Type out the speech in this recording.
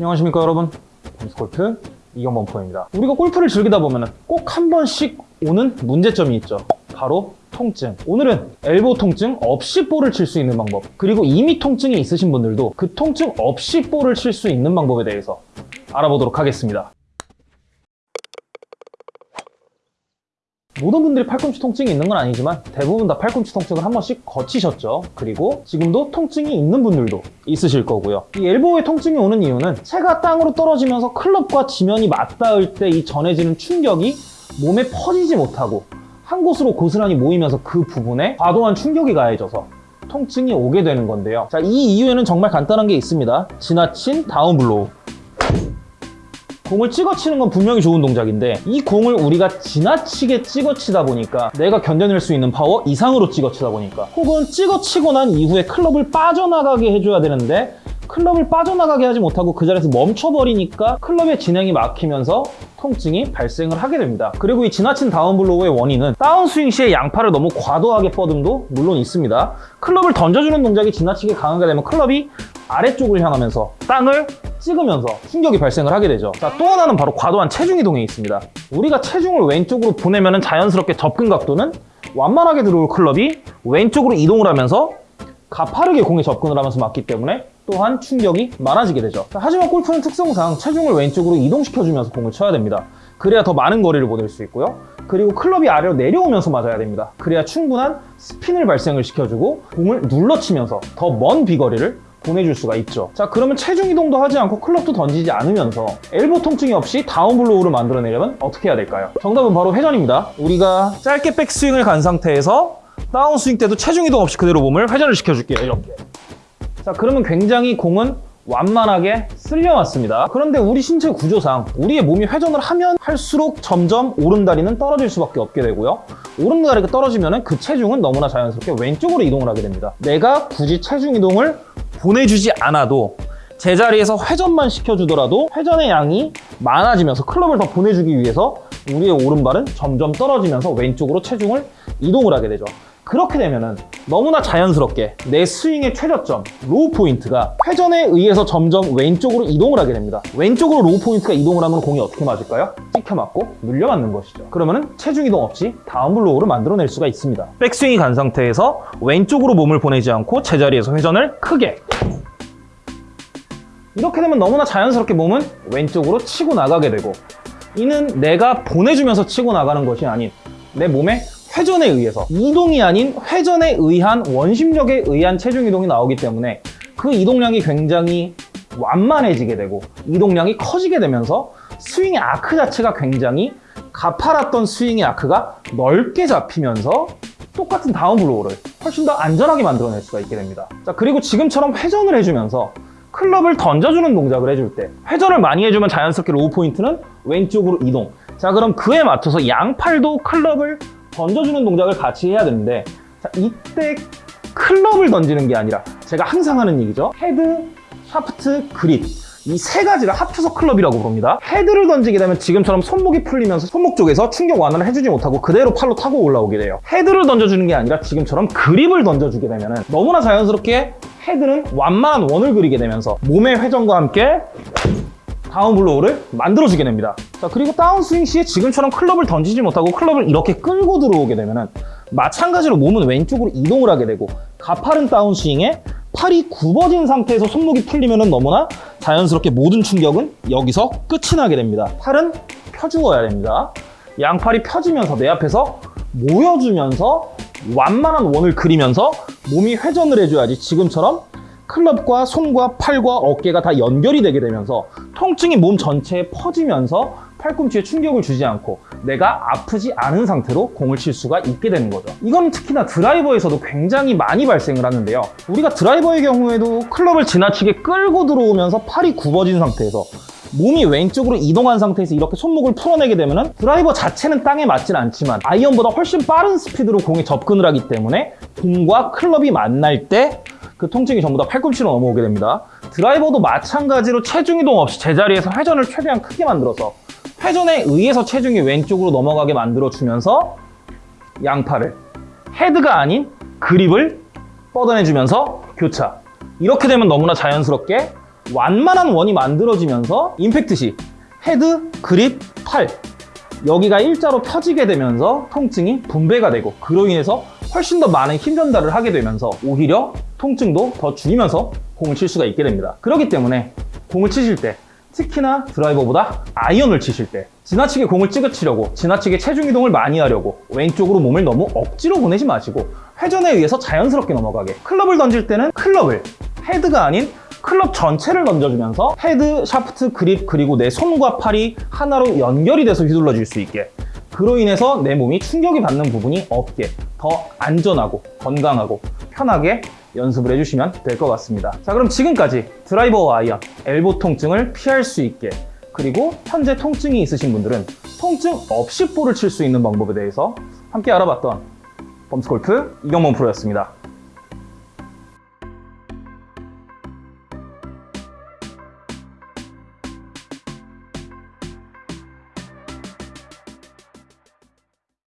안녕하십니까 여러분? 봄스골프 이경범 프로입니다. 우리가 골프를 즐기다 보면 꼭 한 번씩 오는 문제점이 있죠. 바로 통증. 오늘은 엘보 통증 없이 볼을 칠 수 있는 방법 그리고 이미 통증이 있으신 분들도 그 통증 없이 볼을 칠 수 있는 방법에 대해서 알아보도록 하겠습니다 모든 분들이 팔꿈치 통증이 있는 건 아니지만 대부분 다 팔꿈치 통증을 한 번씩 거치셨죠. 그리고 지금도 통증이 있는 분들도 있으실 거고요. 이 엘보의 통증이 오는 이유는 채가 땅으로 떨어지면서 클럽과 지면이 맞닿을 때 이 전해지는 충격이 몸에 퍼지지 못하고 한 곳으로 고스란히 모이면서 그 부분에 과도한 충격이 가해져서 통증이 오게 되는 건데요. 자, 이 이유에는 정말 간단한 게 있습니다. 지나친 down blow. 공을 찍어치는 건 분명히 좋은 동작인데 이 공을 우리가 지나치게 찍어치다 보니까 내가 견뎌낼 수 있는 파워 이상으로 찍어치다 보니까 혹은 찍어치고 난 이후에 클럽을 빠져나가게 해줘야 되는데 클럽을 빠져나가게 하지 못하고 그 자리에서 멈춰버리니까 클럽의 진행이 막히면서 통증이 발생을 하게 됩니다. 그리고 이 지나친 다운블로우의 원인은 다운스윙 시에 양팔을 너무 과도하게 뻗음도 물론 있습니다. 클럽을 던져주는 동작이 지나치게 강하게 되면 클럽이 아래쪽을 향하면서 땅을 찍으면서 충격이 발생을 하게 되죠. 자, 또 하나는 바로 과도한 체중 이동에 있습니다. 우리가 체중을 왼쪽으로 보내면 자연스럽게 접근 각도는 완만하게 들어올 클럽이 왼쪽으로 이동을 하면서 가파르게 공에 접근을 하면서 맞기 때문에 또한 충격이 많아지게 되죠. 자, 하지만 골프는 특성상 체중을 왼쪽으로 이동시켜주면서 공을 쳐야 됩니다. 그래야 더 많은 거리를 보낼 수 있고요. 그리고 클럽이 아래로 내려오면서 맞아야 됩니다. 그래야 충분한 스핀을 발생을 시켜주고 공을 눌러치면서 더 먼 비거리를 보내줄 수가 있죠. 자 그러면 체중 이동도 하지 않고 클럽도 던지지 않으면서 엘보 통증이 없이 down blow를 만들어내려면 어떻게 해야 될까요? 정답은 바로 회전입니다. 우리가 짧게 백스윙을 간 상태에서 다운스윙 때도 체중 이동 없이 그대로 몸을 회전을 시켜줄게요. 이렇게. 자 그러면 굉장히 공은 완만하게 쓸려왔습니다. 그런데 우리 신체 구조상 우리의 몸이 회전을 하면 할수록 점점 오른다리는 떨어질 수밖에 없게 되고요. 오른다리가 떨어지면 그 체중은 너무나 자연스럽게 왼쪽으로 이동을 하게 됩니다. 내가 굳이 체중 이동을 보내주지 않아도 제자리에서 회전만 시켜주더라도 회전의 양이 많아지면서 클럽을 더 보내주기 위해서 우리의 오른발은 점점 떨어지면서 왼쪽으로 체중을 이동을 하게 되죠. 그렇게 되면은 너무나 자연스럽게 내 스윙의 최저점, low point가 회전에 의해서 점점 왼쪽으로 이동을 하게 됩니다. 왼쪽으로 low point가 이동을 하면 공이 어떻게 맞을까요? 찍혀 맞고 눌려 맞는 것이죠. 그러면은 체중 이동 없이 down blow를 만들어낼 수가 있습니다. 백스윙이 간 상태에서 왼쪽으로 몸을 보내지 않고 제자리에서 회전을 크게 이렇게 되면 너무나 자연스럽게 몸은 왼쪽으로 치고 나가게 되고 이는 내가 보내주면서 치고 나가는 것이 아닌 내 몸의 회전에 의해서 이동이 아닌 회전에 의한 원심력에 의한 체중 이동이 나오기 때문에 그 이동량이 굉장히 완만해지게 되고 이동량이 커지게 되면서 스윙의 아크 자체가 굉장히 가파랐던 스윙의 아크가 넓게 잡히면서 똑같은 down blow를 훨씬 더 안전하게 만들어낼 수가 있게 됩니다. 자 그리고 지금처럼 회전을 해주면서 클럽을 던져주는 동작을 해줄 때 회전을 많이 해주면 자연스럽게 low point는 왼쪽으로 이동. 자 그럼 그에 맞춰서 양팔도 클럽을 던져주는 동작을 같이 해야 되는데 자, 이때 클럽을 던지는 게 아니라 제가 항상 하는 얘기죠. 헤드, 샤프트, 그립. 이 세 가지를 합쳐서 클럽이라고 부릅니다. 헤드를 던지게 되면 지금처럼 손목이 풀리면서 손목 쪽에서 충격 완화를 해주지 못하고 그대로 팔로 타고 올라오게 돼요. 헤드를 던져주는 게 아니라 지금처럼 그립을 던져주게 되면 너무나 자연스럽게 헤드는 완만한 원을 그리게 되면서 몸의 회전과 함께 down blow를 만들어주게 됩니다. 자 그리고 다운스윙 시에 지금처럼 클럽을 던지지 못하고 클럽을 이렇게 끌고 들어오게 되면 마찬가지로 몸은 왼쪽으로 이동을 하게 되고 가파른 다운스윙에 팔이 굽어진 상태에서 손목이 풀리면 너무나 자연스럽게 모든 충격은 여기서 끝이 나게 됩니다. 팔은 펴주어야 됩니다. 양팔이 펴지면서 내 앞에서 모여주면서 완만한 원을 그리면서 몸이 회전을 해줘야지 지금처럼 클럽과 손과 팔과 어깨가 다 연결이 되게 되면서 통증이 몸 전체에 퍼지면서 팔꿈치에 충격을 주지 않고 내가 아프지 않은 상태로 공을 칠 수가 있게 되는 거죠. 이건 특히나 드라이버에서도 굉장히 많이 발생을 하는데요. 우리가 드라이버의 경우에도 클럽을 지나치게 끌고 들어오면서 팔이 굽어진 상태에서 몸이 왼쪽으로 이동한 상태에서 이렇게 손목을 풀어내게 되면 드라이버 자체는 땅에 맞진 않지만 아이언보다 훨씬 빠른 스피드로 공에 접근을 하기 때문에 공과 클럽이 만날 때 그 통증이 전부 다 팔꿈치로 넘어오게 됩니다. 드라이버도 마찬가지로 체중 이동 없이 제자리에서 회전을 최대한 크게 만들어서 회전에 의해서 체중이 왼쪽으로 넘어가게 만들어주면서 양팔을 헤드가 아닌 그립을 뻗어내주면서 교차 이렇게 되면 너무나 자연스럽게 완만한 원이 만들어지면서 임팩트 시 헤드, 그립, 팔 여기가 일자로 펴지게 되면서 통증이 분배가 되고 그로 인해서 훨씬 더 많은 힘 전달을 하게 되면서 오히려 통증도 더 줄이면서 공을 칠 수가 있게 됩니다. 그렇기 때문에 공을 치실 때 특히나 드라이버보다 아이언을 치실 때 지나치게 공을 찍어치려고 지나치게 체중 이동을 많이 하려고 왼쪽으로 몸을 너무 억지로 보내지 마시고 회전에 의해서 자연스럽게 넘어가게 클럽을 던질 때는 클럽을 헤드가 아닌 클럽 전체를 던져주면서 헤드, 샤프트, 그립 그리고 내 손과 팔이 하나로 연결이 돼서 휘둘러질 수 있게 그로 인해서 내 몸이 충격이 받는 부분이 없게 더 안전하고 건강하고 편하게 연습을 해주시면 될 것 같습니다. 자 그럼 지금까지 드라이버와 아이언, 엘보 통증을 피할 수 있게 그리고 현재 통증이 있으신 분들은 통증 없이 볼을 칠 수 있는 방법에 대해서 함께 알아봤던 범스골프 이경범 프로였습니다.